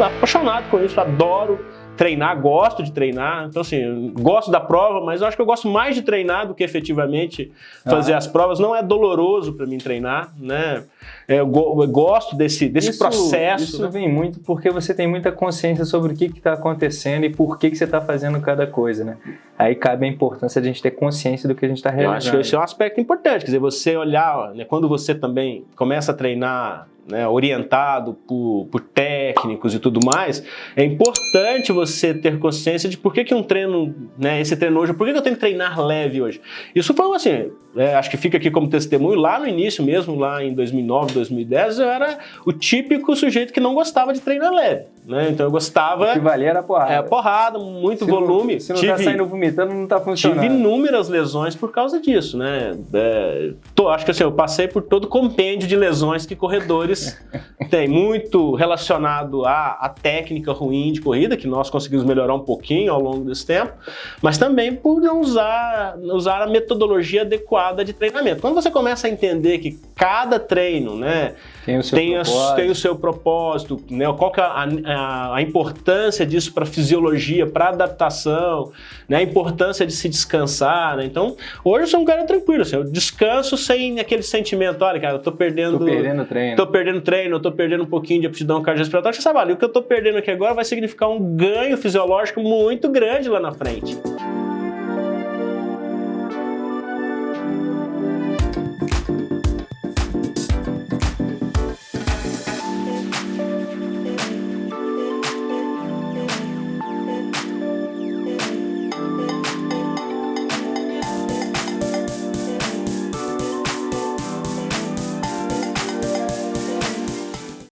apaixonado com isso, adoro treinar, gosto de treinar. Então, assim, gosto da prova, mas eu acho que eu gosto mais de treinar do que efetivamente fazer ah. as provas. Não é doloroso para mim treinar, né? É, eu, go eu gosto desse, desse isso, processo. Isso né? vem muito porque você tem muita consciência sobre o que está acontecendo e por que, que você está fazendo cada coisa, né? Aí cabe a importância de a gente ter consciência do que a gente está realizando. Eu acho que esse é um aspecto importante, quer dizer, você olhar, né, quando você também começa a treinar né, orientado por, por, técnicos e tudo mais, é importante você ter consciência de por que, que um treino, né, esse treino hoje, por que, que eu tenho que treinar leve hoje. Isso foi assim, é, acho que fica aqui como testemunho, lá no início mesmo, lá em 2009, 2010, eu era o típico sujeito que não gostava de treinar leve. Né? Então eu gostava... O que valia era porrada. É, porrada, muito se volume. Não, se não tá tive, tá saindo vomitando, não tá funcionando. Tive inúmeras lesões por causa disso, né? É, tô, acho que assim, eu passei por todo o compêndio de lesões que corredores têm. Muito relacionado à, à técnica ruim de corrida, que nós conseguimos melhorar um pouquinho ao longo desse tempo, mas também por não usar, usar a metodologia adequada de treinamento. Quando você começa a entender que cada treino, né, tem o seu tem propósito, a, tem o seu propósito né, qual que é a, a, a importância disso para a fisiologia, para a adaptação, né, a importância de se descansar. Né? Então, hoje eu sou um cara tranquilo, assim, eu descanso sem aquele sentimento, olha, cara, eu tô perdendo... Tô perdendo treino. Tô perdendo treino, eu tô perdendo um pouquinho de aptidão cardiorrespiratória. Você sabe, olha, o que eu tô perdendo aqui agora vai significar um ganho fisiológico muito grande lá na frente.